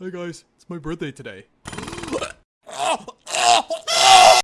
Hey guys, it's my birthday today.